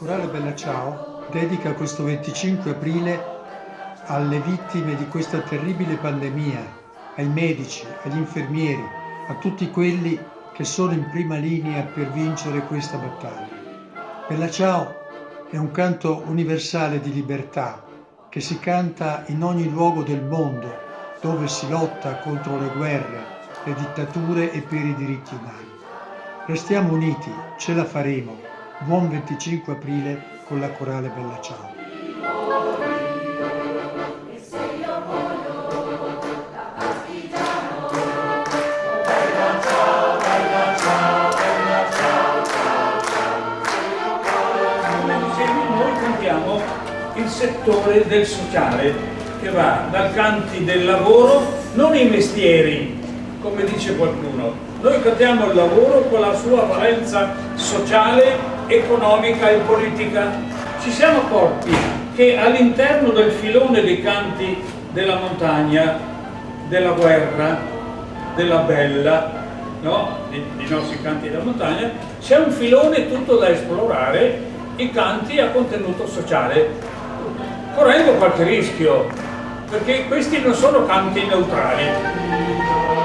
Corale Bella Ciao dedica questo 25 aprile alle vittime di questa terribile pandemia, ai medici, agli infermieri, a tutti quelli che sono in prima linea per vincere questa battaglia. Bella Ciao è un canto universale di libertà che si canta in ogni luogo del mondo dove si lotta contro le guerre, le dittature e per i diritti umani. Restiamo uniti, ce la faremo. Buon 25 aprile con la Corale Bella Ciao. il settore del sociale che va dal canti del lavoro, non i mestieri, come dice qualcuno. Noi cantiamo il lavoro con la sua valenza sociale economica e politica. Ci siamo accorti che all'interno del filone dei canti della montagna, della guerra, della bella, no? I, i nostri canti della montagna, c'è un filone tutto da esplorare, i canti a contenuto sociale, correndo qualche rischio, perché questi non sono canti neutrali.